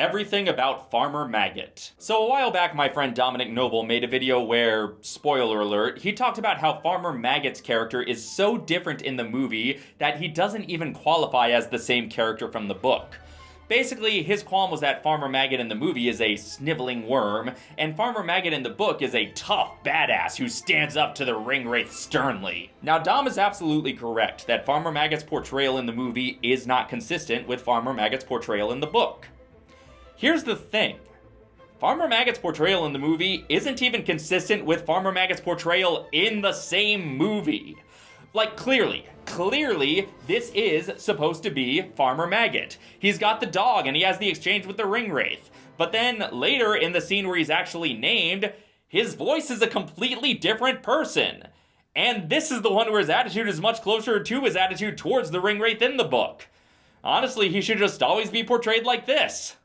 everything about Farmer Maggot. So a while back, my friend Dominic Noble made a video where, spoiler alert, he talked about how Farmer Maggot's character is so different in the movie that he doesn't even qualify as the same character from the book. Basically, his qualm was that Farmer Maggot in the movie is a sniveling worm, and Farmer Maggot in the book is a tough badass who stands up to the Ringwraith sternly. Now, Dom is absolutely correct that Farmer Maggot's portrayal in the movie is not consistent with Farmer Maggot's portrayal in the book. Here's the thing. Farmer Maggot's portrayal in the movie isn't even consistent with Farmer Maggot's portrayal in the same movie. Like, clearly, clearly, this is supposed to be Farmer Maggot. He's got the dog and he has the exchange with the Ringwraith. But then later in the scene where he's actually named, his voice is a completely different person. And this is the one where his attitude is much closer to his attitude towards the Ringwraith in the book. Honestly, he should just always be portrayed like this.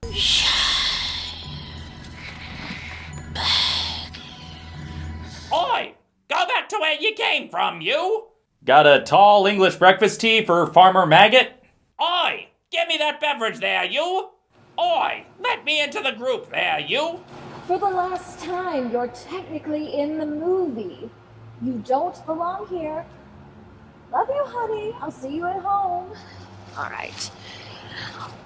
Oi! Go back to where you came from, you! Got a tall English breakfast tea for Farmer Maggot? Oi! Give me that beverage there, you! Oi! Let me into the group there, you! For the last time, you're technically in the movie. You don't belong here. Love you, honey. I'll see you at home. All right.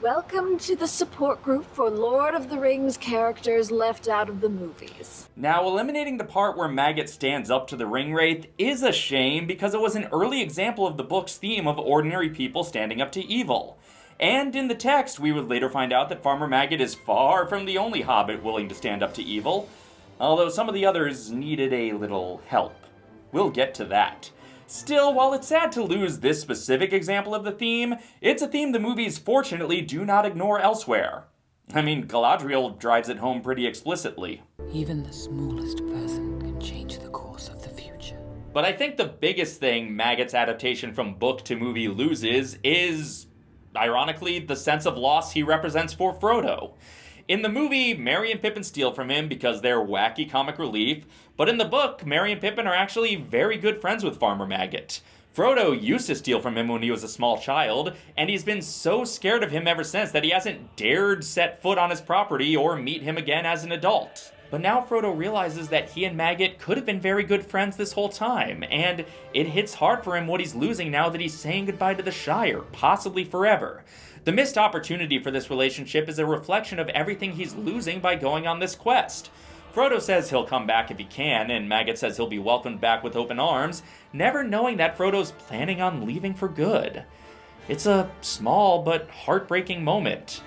Welcome to the support group for Lord of the Rings characters left out of the movies. Now, eliminating the part where Maggot stands up to the Ringwraith is a shame because it was an early example of the book's theme of ordinary people standing up to evil. And in the text, we would later find out that Farmer Maggot is far from the only hobbit willing to stand up to evil, although some of the others needed a little help. We'll get to that. Still, while it's sad to lose this specific example of the theme, it's a theme the movies fortunately do not ignore elsewhere. I mean, Galadriel drives it home pretty explicitly. Even the smallest person can change the course of the future. But I think the biggest thing Maggot's adaptation from book to movie loses is, ironically, the sense of loss he represents for Frodo. In the movie, Merry and Pippin steal from him because they're wacky comic relief, but in the book, Merry and Pippin are actually very good friends with Farmer Maggot. Frodo used to steal from him when he was a small child, and he's been so scared of him ever since that he hasn't dared set foot on his property or meet him again as an adult. But now Frodo realizes that he and Maggot could have been very good friends this whole time, and it hits hard for him what he's losing now that he's saying goodbye to the Shire, possibly forever. The missed opportunity for this relationship is a reflection of everything he's losing by going on this quest. Frodo says he'll come back if he can, and Maggot says he'll be welcomed back with open arms, never knowing that Frodo's planning on leaving for good. It's a small but heartbreaking moment.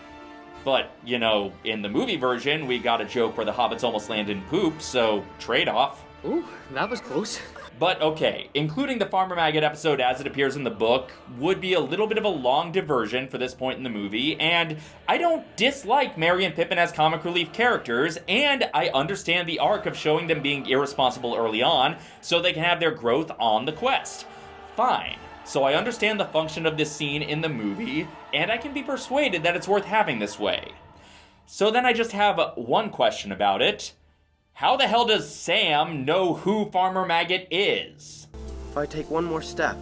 But, you know, in the movie version, we got a joke where the hobbits almost land in poop, so trade off. Ooh, that was close. But okay, including the Farmer Maggot episode as it appears in the book would be a little bit of a long diversion for this point in the movie, and I don't dislike Merry and Pippin as comic relief characters, and I understand the arc of showing them being irresponsible early on so they can have their growth on the quest. Fine. So I understand the function of this scene in the movie, and I can be persuaded that it's worth having this way. So then I just have one question about it. How the hell does Sam know who Farmer Maggot is? If I take one more step,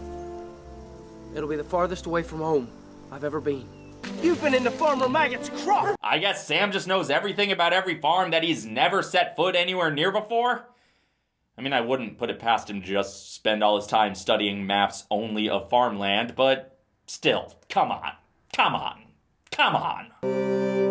it'll be the farthest away from home I've ever been. You've been into Farmer Maggot's crop! I guess Sam just knows everything about every farm that he's never set foot anywhere near before? I mean, I wouldn't put it past him to just spend all his time studying maps only of farmland, but still, come on. Come on. Come on.